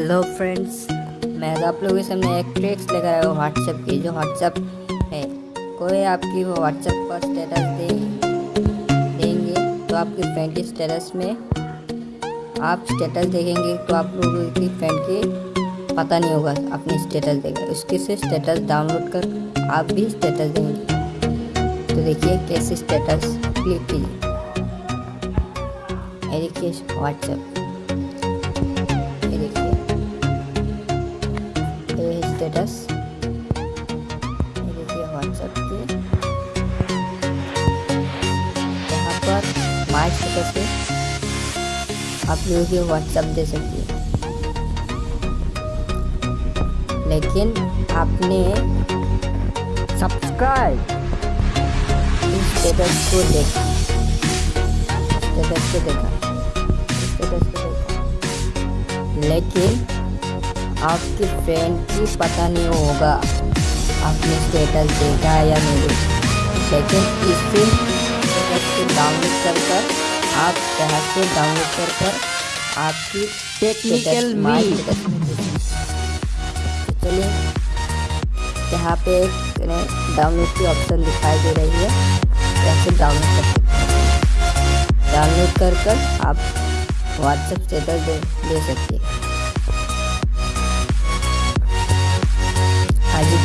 Hello friends मैं तो आप लोगों के सामने एक ट्रिक्स लेकर आया हूँ व्हाट्सएप की, जो व्हाट्सएप है। कोई आपकी वो व्हाट्सएप पर स्टेटस दे, देंगे तो आपकी फ्रेंड के स्टेटस में आप स्टेटस देखेंगे तो आप लोगों की फ्रेंड के पता नहीं होगा, अपनी स्टेटस देगा। उसके से स्टेटस डाउनलोड कर आप भी स्टेटस देंगे। तो देखिए कैसे स्टेटस क्लिक कीजिए। देखिए व्हाट्सएप ये ये पे आप लोगों की व्हाट्सएप दे सकती लेकिन आपने सब्सक्राइब स्टेटस को देखा। स्टेटस को देखा। स्टेटस को देखा। लेकिन आपके फ्रेंड की पता नहीं होगा आपने स्टेटस देखा है या नहीं। लेकिन इसे स्टेटस को डाउनलोड कर कर आप यहाँ से डाउनलोड कर कर आपकी टेक्निकल चलिए यहाँ पे एक डाउनलोड की ऑप्शन दिखाई दे रही है। कैसे डाउनलोड कर सकते हैं। डाउनलोड कर कर आप व्हाट्सएप स्टेटस दे, दे सकते हैं।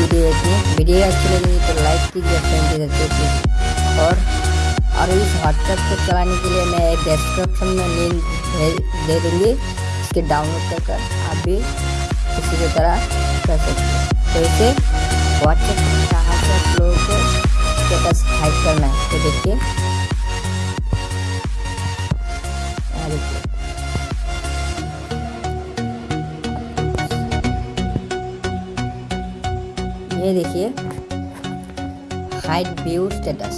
वीडियो देखिए वीडियो अच्छी लगी तो लाइक कीजिए फ्रेंड के प्लीज़ और और इस व्हाट्सएप को चलाने के लिए मैं एक डिस्क्रिप्शन में लिंक दे दूँगी। इसके डाउनलोड कर कर आप भी किसी की तरह कर सकते हैं। तो इसे व्हाट्सएप कहाँ से लोगों को स्टेटस हाइड करना है। तो देखिए। ये देखिए। हाइट व्यू स्टेटस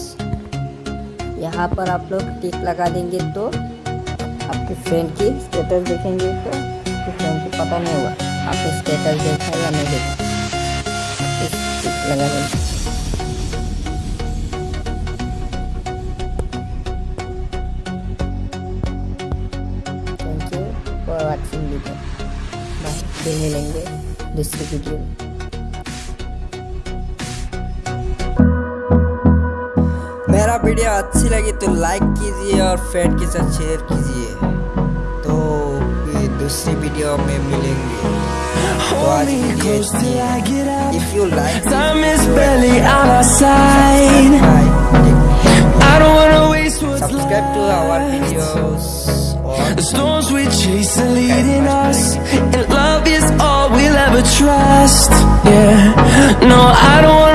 यहाँ पर आप लोग टिक लगा देंगे तो आपके फ्रेंड की स्टेटस देखेंगे तो आपके फ्रेंड को पता नहीं होगा, आपने स्टेटस देखा या नहीं देखा। टिक लगा देंगे। Thank you for watching video bye फिर मिलेंगे दूसरी वीडियो में। वीडियो अच्छी लगी तो लाइक कीजिए और फ्रेंड के साथ शेयर कीजिए तो फिर दूसरी वीडियो में मिलेंगे तो आज Hold me video close till I get up. If you like Time is barely on our side. I don't wanna waste what's subscribe to our left. Videos The storms we chase are leading us, and love is all we'll ever trust. Yeah, no, I don't